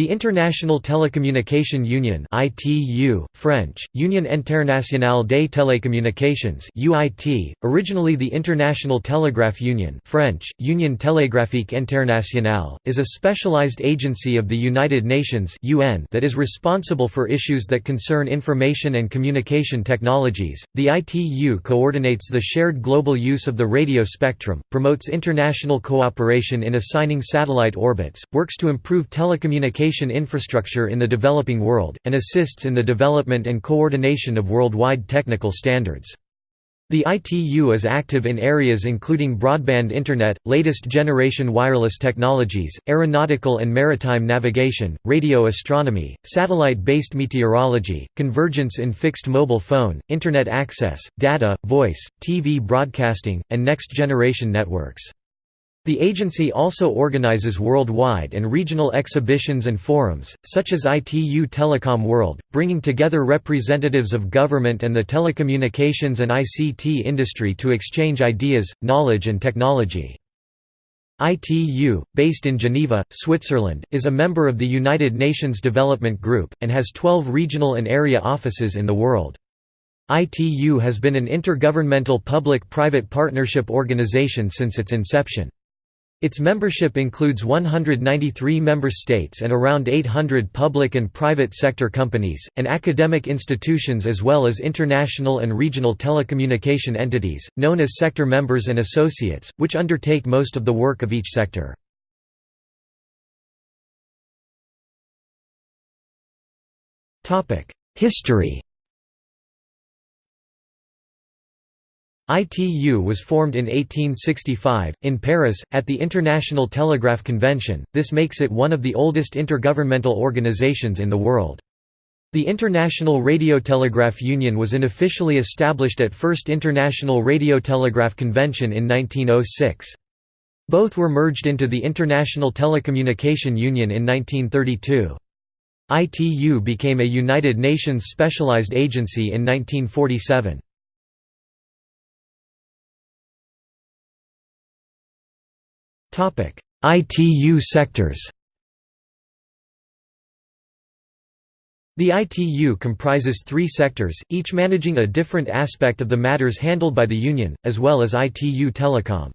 The International Telecommunication Union (ITU, French: Union Internationale des Télécommunications (UIT), originally the International Telegraph Union (French: Union Télégraphique Internationale), is a specialized agency of the United Nations (UN) that is responsible for issues that concern information and communication technologies. The ITU coordinates the shared global use of the radio spectrum, promotes international cooperation in assigning satellite orbits, works to improve telecommunication infrastructure in the developing world, and assists in the development and coordination of worldwide technical standards. The ITU is active in areas including broadband internet, latest generation wireless technologies, aeronautical and maritime navigation, radio astronomy, satellite-based meteorology, convergence in fixed mobile phone, internet access, data, voice, TV broadcasting, and next-generation networks. The agency also organizes worldwide and regional exhibitions and forums, such as ITU Telecom World, bringing together representatives of government and the telecommunications and ICT industry to exchange ideas, knowledge and technology. ITU, based in Geneva, Switzerland, is a member of the United Nations Development Group, and has 12 regional and area offices in the world. ITU has been an intergovernmental public-private partnership organization since its inception. Its membership includes 193 member states and around 800 public and private sector companies, and academic institutions as well as international and regional telecommunication entities, known as sector members and associates, which undertake most of the work of each sector. History ITU was formed in 1865, in Paris, at the International Telegraph Convention, this makes it one of the oldest intergovernmental organizations in the world. The International Radiotelegraph Union was unofficially established at First International Radiotelegraph Convention in 1906. Both were merged into the International Telecommunication Union in 1932. ITU became a United Nations specialized agency in 1947. ITU sectors The ITU comprises three sectors, each managing a different aspect of the matters handled by the Union, as well as ITU Telecom.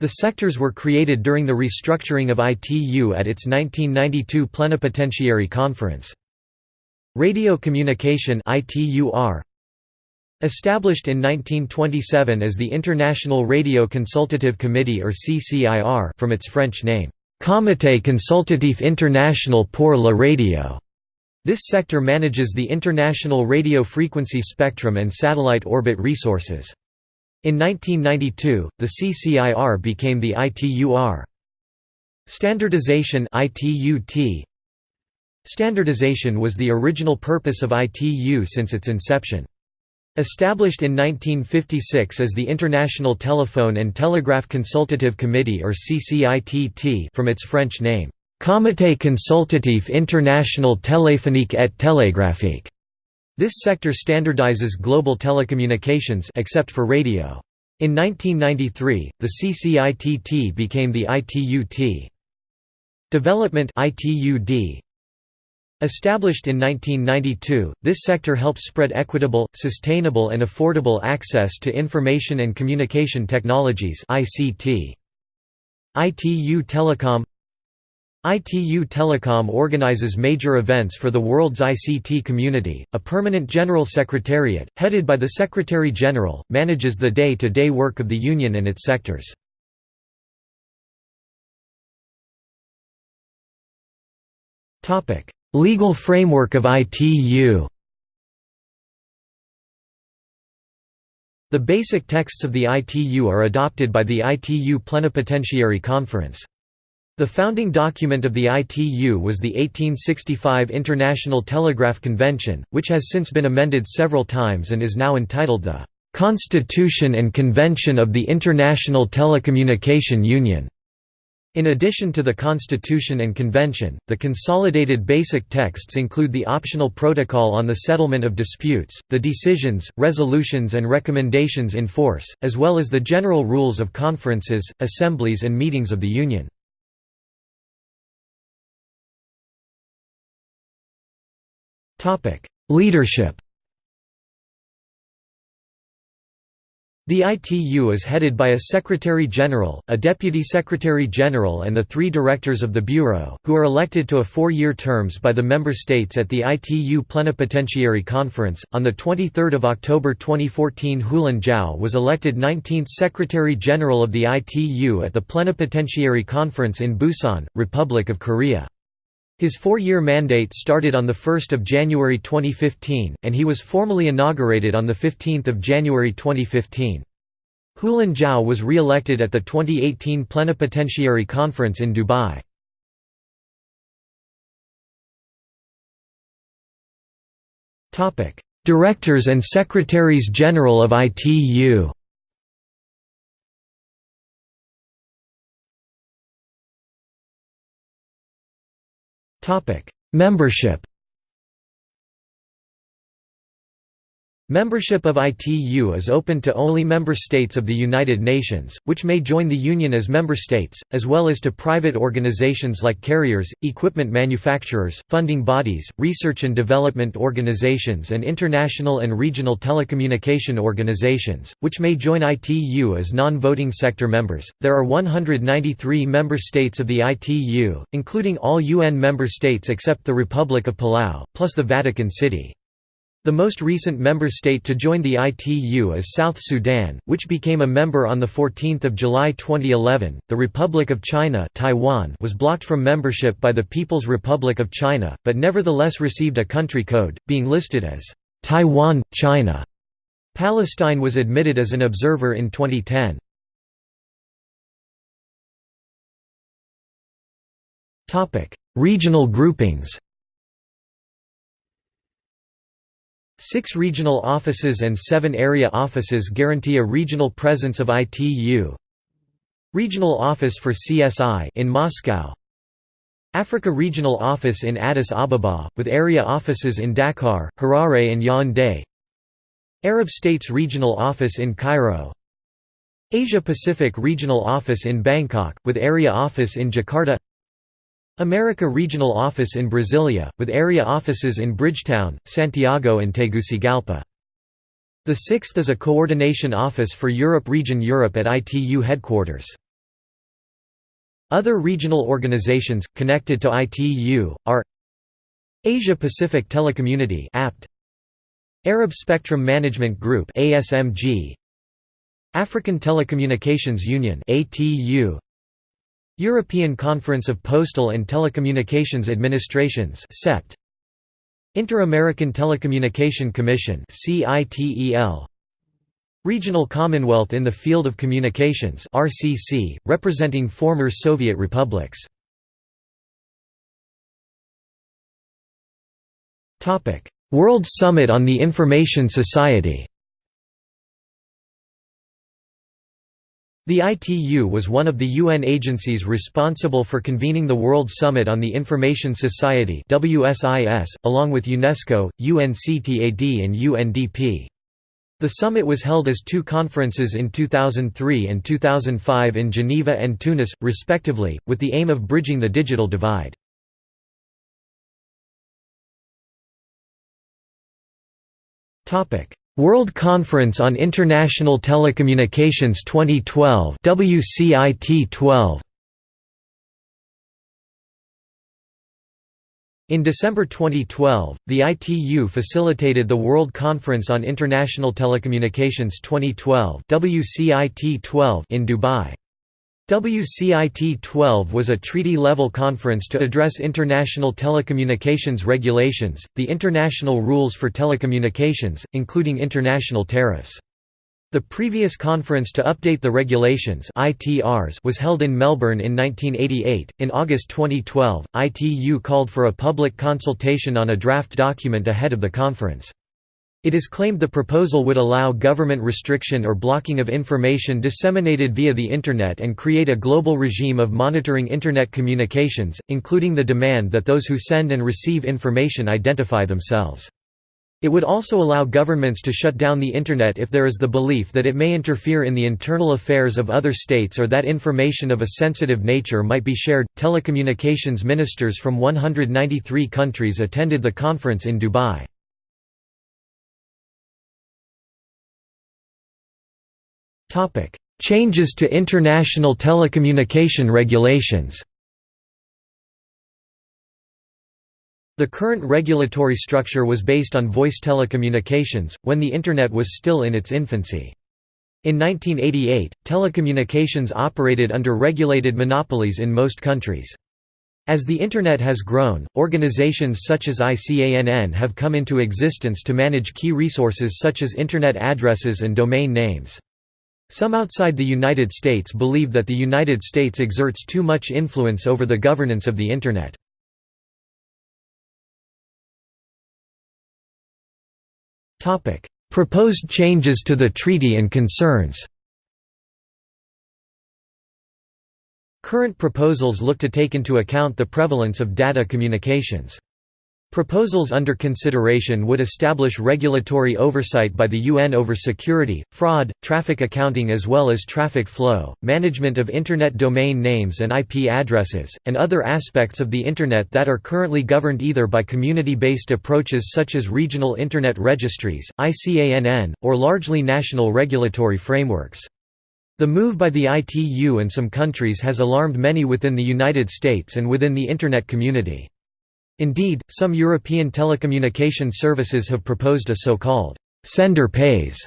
The sectors were created during the restructuring of ITU at its 1992 Plenipotentiary Conference. Radio Communication ITUR Established in 1927 as the International Radio Consultative Committee or CCIR from its French name, Comité Consultatif International pour la Radio. This sector manages the international radio frequency spectrum and satellite orbit resources. In 1992, the CCIR became the ITUR. Standardization Standardization was the original purpose of ITU since its inception. Established in 1956 as the International Telephone and Telegraph Consultative Committee or CCITT from its French name, Comité consultatif international téléphonique et télégraphique. This sector standardizes global telecommunications except for radio. In 1993, the CCITT became the ITUT. Development ITUD Established in 1992, this sector helps spread equitable, sustainable and affordable access to information and communication technologies ICT. ITU Telecom ITU Telecom organizes major events for the world's ICT community. A permanent general secretariat, headed by the Secretary General, manages the day-to-day -day work of the Union and its sectors. Legal framework of ITU The basic texts of the ITU are adopted by the ITU Plenipotentiary Conference. The founding document of the ITU was the 1865 International Telegraph Convention, which has since been amended several times and is now entitled the "'Constitution and Convention of the International Telecommunication Union' In addition to the Constitution and Convention, the consolidated basic texts include the optional Protocol on the Settlement of Disputes, the decisions, resolutions and recommendations in force, as well as the general rules of conferences, assemblies and meetings of the Union. Leadership The ITU is headed by a Secretary-General, a Deputy Secretary-General and the three directors of the Bureau, who are elected to a four-year terms by the member states at the ITU Plenipotentiary Conference. On 23 October 2014 Houlin Zhao was elected 19th Secretary-General of the ITU at the Plenipotentiary Conference in Busan, Republic of Korea. His four-year mandate started on 1 January 2015, and he was formally inaugurated on 15 January 2015. Houlin Zhao was re-elected at the 2018 Plenipotentiary Conference in Dubai. Directors and Secretaries General of ITU Membership Membership of ITU is open to only member states of the United Nations, which may join the Union as member states, as well as to private organizations like carriers, equipment manufacturers, funding bodies, research and development organizations and international and regional telecommunication organizations, which may join ITU as non-voting sector members. There are 193 member states of the ITU, including all UN member states except the Republic of Palau, plus the Vatican City. The most recent member state to join the ITU is South Sudan, which became a member on 14 July 2011. The Republic of China Taiwan was blocked from membership by the People's Republic of China, but nevertheless received a country code, being listed as Taiwan, China. Palestine was admitted as an observer in 2010. Regional groupings Six regional offices and seven area offices guarantee a regional presence of ITU. Regional Office for CSI in Moscow. Africa Regional Office in Addis Ababa, with area offices in Dakar, Harare and Yaoundé. Arab States Regional Office in Cairo. Asia Pacific Regional Office in Bangkok, with area office in Jakarta America Regional Office in Brasilia, with area offices in Bridgetown, Santiago and Tegucigalpa. The sixth is a coordination office for Europe Region Europe at ITU headquarters. Other regional organizations, connected to ITU, are Asia Pacific Telecommunity APT, Arab Spectrum Management Group ASMG, African Telecommunications Union ATU, European Conference of Postal and Telecommunications Administrations (CEPT), Inter-American Telecommunication Commission (CITEL), Regional Commonwealth in the Field of Communications (RCC), representing former Soviet republics. Topic: World Summit on the Information Society. The ITU was one of the UN agencies responsible for convening the World Summit on the Information Society along with UNESCO, UNCTAD and UNDP. The summit was held as two conferences in 2003 and 2005 in Geneva and Tunis, respectively, with the aim of bridging the digital divide. World Conference on International Telecommunications 2012 WCIT 12 In December 2012, the ITU facilitated the World Conference on International Telecommunications 2012 WCIT 12 in Dubai. WCIT-12 was a treaty-level conference to address international telecommunications regulations, the international rules for telecommunications, including international tariffs. The previous conference to update the regulations ITRs was held in Melbourne in 1988. In August 2012, ITU called for a public consultation on a draft document ahead of the conference. It is claimed the proposal would allow government restriction or blocking of information disseminated via the Internet and create a global regime of monitoring Internet communications, including the demand that those who send and receive information identify themselves. It would also allow governments to shut down the Internet if there is the belief that it may interfere in the internal affairs of other states or that information of a sensitive nature might be shared. Telecommunications ministers from 193 countries attended the conference in Dubai. Changes to international telecommunication regulations The current regulatory structure was based on voice telecommunications, when the Internet was still in its infancy. In 1988, telecommunications operated under regulated monopolies in most countries. As the Internet has grown, organizations such as ICANN have come into existence to manage key resources such as Internet addresses and domain names. Some outside the United States believe that the United States exerts too much influence over the governance of the Internet. Proposed changes to the treaty and concerns Current proposals look to take into account the prevalence of data communications. Proposals under consideration would establish regulatory oversight by the UN over security, fraud, traffic accounting as well as traffic flow, management of Internet domain names and IP addresses, and other aspects of the Internet that are currently governed either by community-based approaches such as regional Internet registries, ICANN, or largely national regulatory frameworks. The move by the ITU and some countries has alarmed many within the United States and within the Internet community. Indeed, some European telecommunication services have proposed a so-called «sender pays»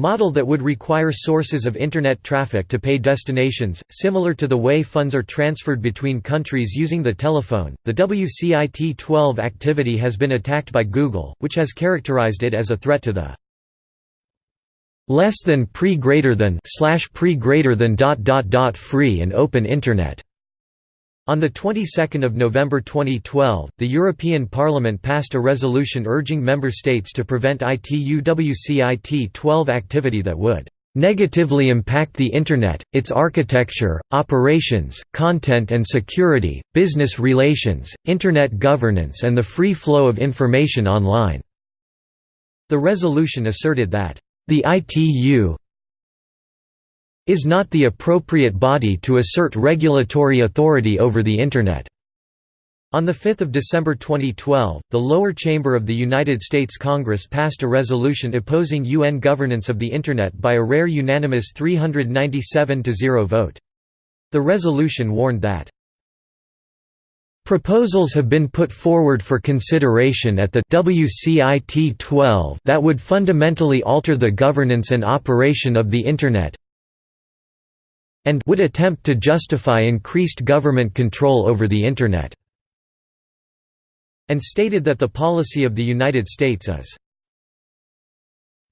model that would require sources of Internet traffic to pay destinations, similar to the way funds are transferred between countries using the telephone. The WCIT 12 activity has been attacked by Google, which has characterized it as a threat to the less than pre greater than slash pre greater than dot dot dot free and open Internet. On the 22nd of November 2012, the European Parliament passed a resolution urging member states to prevent ITU-WCIT 12 activity that would negatively impact the Internet, its architecture, operations, content and security, business relations, Internet governance and the free flow of information online." The resolution asserted that, "...the ITU is not the appropriate body to assert regulatory authority over the Internet." On 5 December 2012, the lower chamber of the United States Congress passed a resolution opposing UN governance of the Internet by a rare unanimous 397–0 vote. The resolution warned that Proposals have been put forward for consideration at the WCIT 12 that would fundamentally alter the governance and operation of the Internet, and would attempt to justify increased government control over the Internet and stated that the policy of the United States is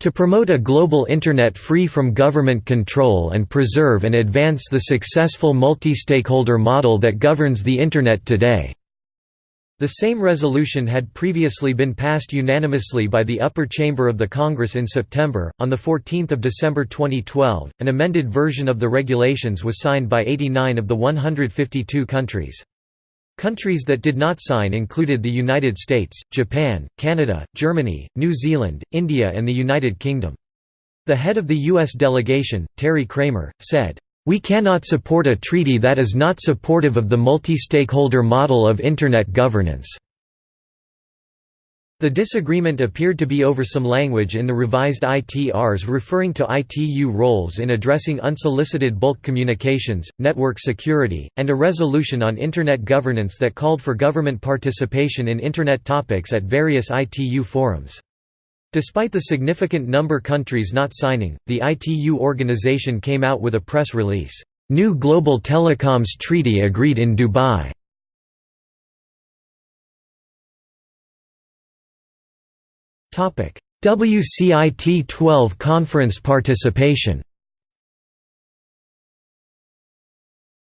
to promote a global Internet free from government control and preserve and advance the successful multi-stakeholder model that governs the Internet today." The same resolution had previously been passed unanimously by the upper chamber of the Congress in September. On the 14th of December 2012, an amended version of the regulations was signed by 89 of the 152 countries. Countries that did not sign included the United States, Japan, Canada, Germany, New Zealand, India and the United Kingdom. The head of the U.S. delegation, Terry Kramer, said, we cannot support a treaty that is not supportive of the multi-stakeholder model of Internet governance." The disagreement appeared to be over some language in the revised ITRs referring to ITU roles in addressing unsolicited bulk communications, network security, and a resolution on Internet governance that called for government participation in Internet topics at various ITU forums. Despite the significant number of countries not signing, the ITU organization came out with a press release, "'New Global Telecoms Treaty agreed in Dubai' WCIT 12 conference participation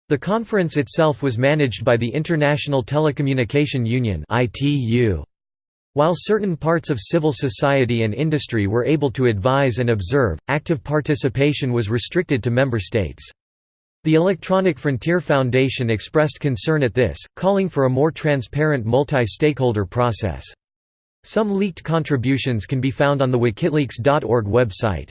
The conference itself was managed by the International Telecommunication Union ITU. While certain parts of civil society and industry were able to advise and observe, active participation was restricted to member states. The Electronic Frontier Foundation expressed concern at this, calling for a more transparent multi-stakeholder process. Some leaked contributions can be found on the wikileaks.org website.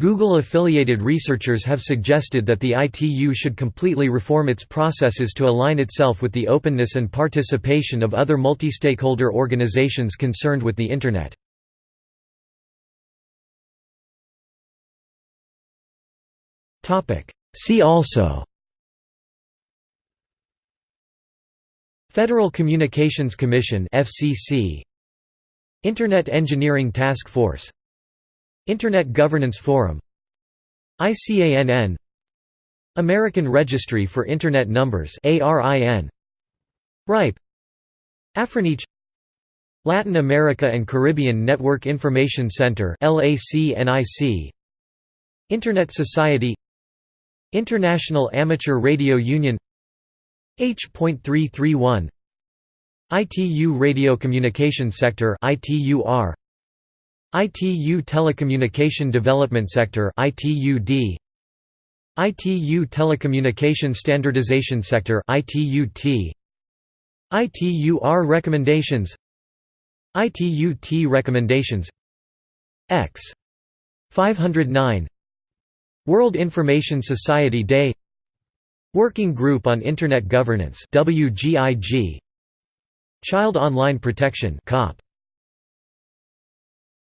Google-affiliated researchers have suggested that the ITU should completely reform its processes to align itself with the openness and participation of other multi-stakeholder organizations concerned with the Internet. See also Federal Communications Commission FCC Internet Engineering Task Force Internet Governance Forum ICANN American Registry for Internet Numbers RIPE AfriNIC Latin America and Caribbean Network Information Center Internet Society International Amateur Radio Union H.331 ITU Radio Communication Sector ITUR ITU Telecommunication Development Sector ITUD ITU Telecommunication Standardization Sector ITUT ITUR Recommendations. ITUT Recommendations. X. 509 World Information Society Day. Working Group on Internet Governance WGIG Child Online Protection COP